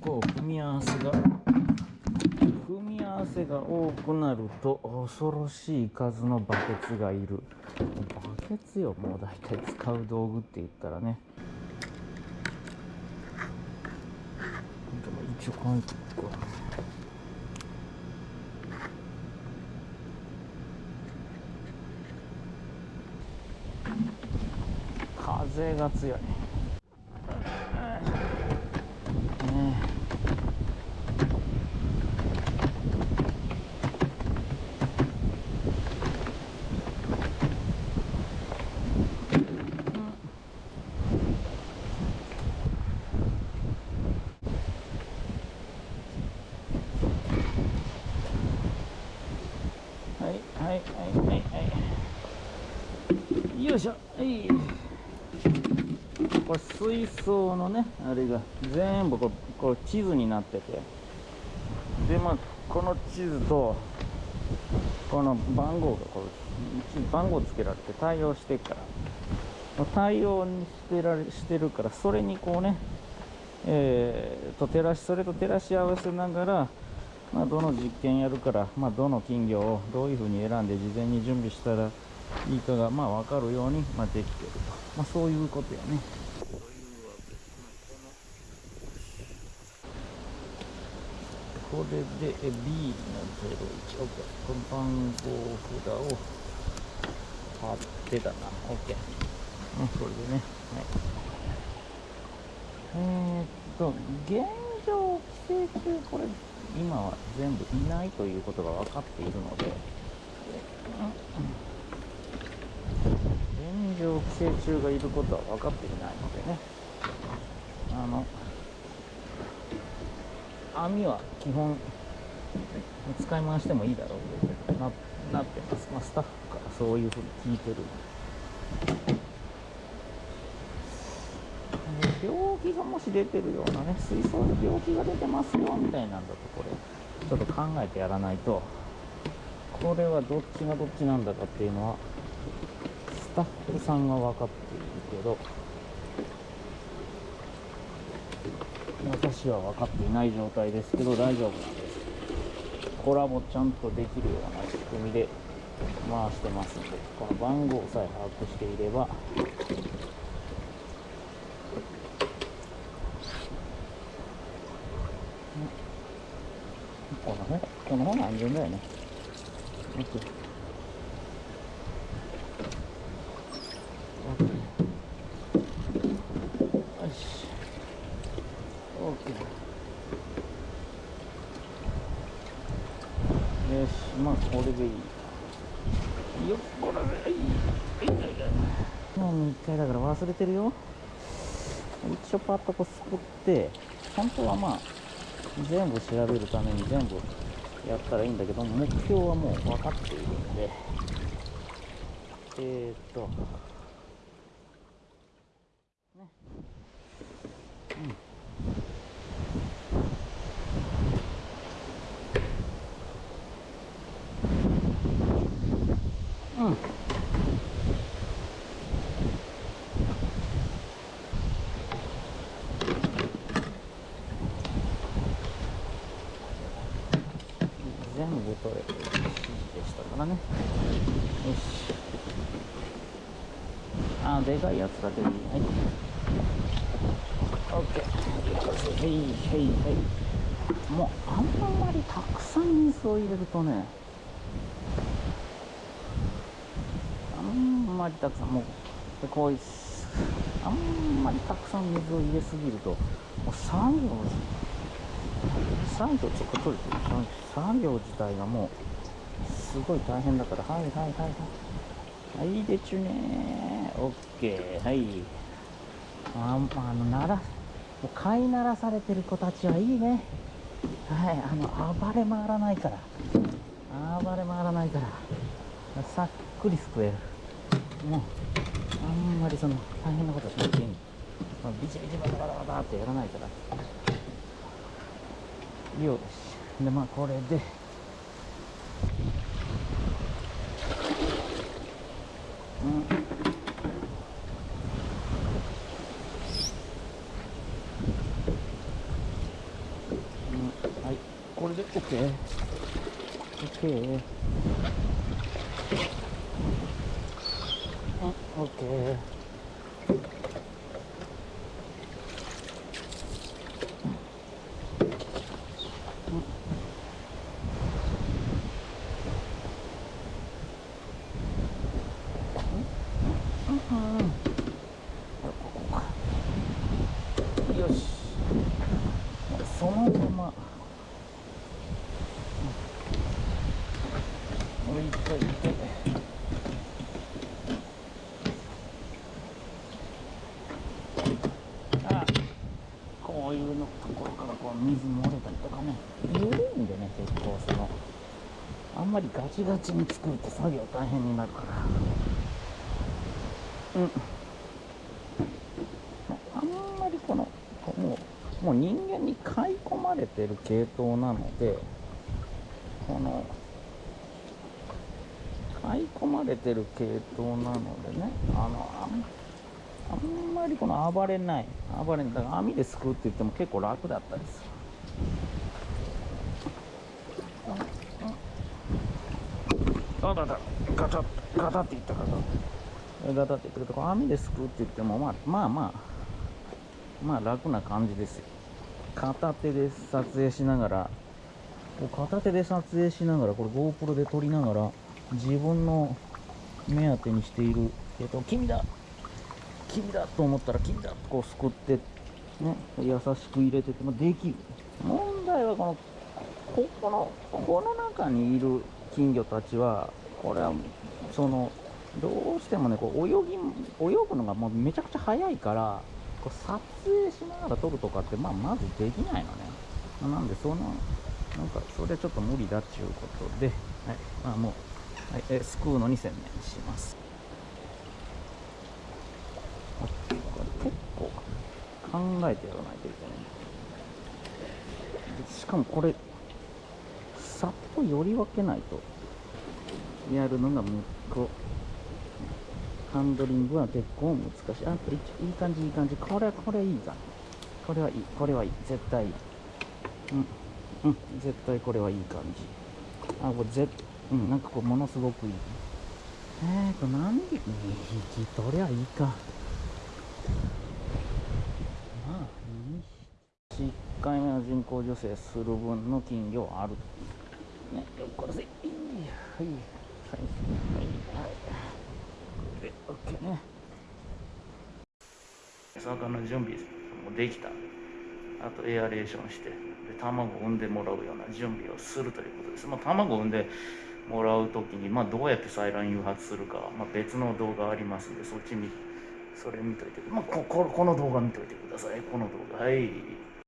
構組み合わせが組み合わせが多くなると恐ろしい数のバケツがいる。バケツよもう大体使う道具って言ったらね。一応この個風が強いねはいはいよいしょ。はい。これ水槽のねあれが全部こうこう地図になってて。でまあこの地図とこの番号がこう番号つけられて対応してから。対応にしてられしてるからそれにこうねえー、と照らしそれと照らし合わせながらまあ、どの実験やるから、まあ、どの金魚をどういうふうに選んで事前に準備したらいいかがまあ分かるように、まあ、できてると、まあ、そういうことやね。これで B の01、OK。この番号札を貼ってたな。OK。うん、これでね。はい。えー、っと、現状規制中、これ、今は全部いないということが分かっているので、現状寄生虫がいることは分かっていないのでね。あの網は基本使い回してもいいだろうとななってます、まあ、スタッフからそういうふうに聞いてる。病気がもし出てるようなね水槽で病気が出てますよみたいなんだとこれ。ちょっと考えてやらないと。これはどっちがどっちなんだかっていうのはスタッフさんは分かっているけど私は分かっていない状態ですけど大丈夫なんです。コラボちゃんとできるような仕組みで回してますのでこの番号さえ把握していればこのね。この方が安全だよね。OK まあこれでいい。よっこらでい。い年に1回だから忘れてるよ。一応パッとこうすくって。本当はまあ全部調べるために全部やったらいいんだけど目標はもう分かっているんで。えー、っと。ね。全部取れてる指示でしたからね。よし。あでかいやつだけでいい。はい。オッケー。はいはいはい。もうあんまりたくさん水を入れるとねあんまりたくさんもうでこういうあんまりたくさん水を入れすぎるともう作業作業ちょっと取れてる。作業自体がもうすごい大変だから。はいはいはいはい。はいでちゅねオッケー。はい。ああのならもう飼いならされてる子たちはいいね。はいあの暴れ回らないから。暴れ回らないから。さっくりすくえる。もうあんまりその大変なことしなくていい。ビチビチバタバタバタってやらないから。よし。でまあこれで。うん。れで OK OK うん OK よしそのまま置いといて。あこういうのところからこう水漏れたりとかね。緩いんでね結構そのあんまりガチガチに作ると作業大変になるから。うん。あんまりこのもうもう人間に買い込まれてる系統なのでこのい込まれてる系統なのでねあのあんあんまりこの暴れない。暴れない。だから網ですくうって言っても結構楽だったりする。あだだ。ガタッガタって言ったガタッガタって言ったけど網ですくうって言ってもまあまあまあまあ楽な感じですよ。片手で撮影しながら片手で撮影しながらこれ GoPro で撮りながら自分の目当てにしているえっと君だ君だと思ったら君だとこうすくってね優しく入れててもできる。問題はこのここのこの中にいる金魚たちはこれはそのどうしてもねこう泳ぎ泳ぐのがもうめちゃくちゃ速いからこう撮影しながら撮るとかって、まあ、まずできないのね。なんでそのなんかそれはちょっと無理だっちゅうことで、はい。まあ、もう、はい、えすくうのに専念します。結構考えてやらないといけない。しかもこれさっとより分けないとやるのがむっこ。ハンドリングは結構難しい。あいいい感じいい感じ。これはこれいいかこれはいい。これはいい。絶対いい。うん。うん。絶対これはいい感じ。あこれぜうん。なんかこうものすごくいい。えーと何匹？2匹？取りゃいいか。まあいい1回目の人工授精する分の金魚ある。ね。よっこらせい。はい。はい。はい。はい。で OK ね魚の準備もできたあとエアレーションしてで卵を産んでもらうような準備をするとい。うことです、まあ、卵を産んでもらう時に、まあ、どうやって採卵誘発するか、まあ、別の動画ありますんでそっち見それ見といて、まあ、こここの動画見といてください。この動画。はい。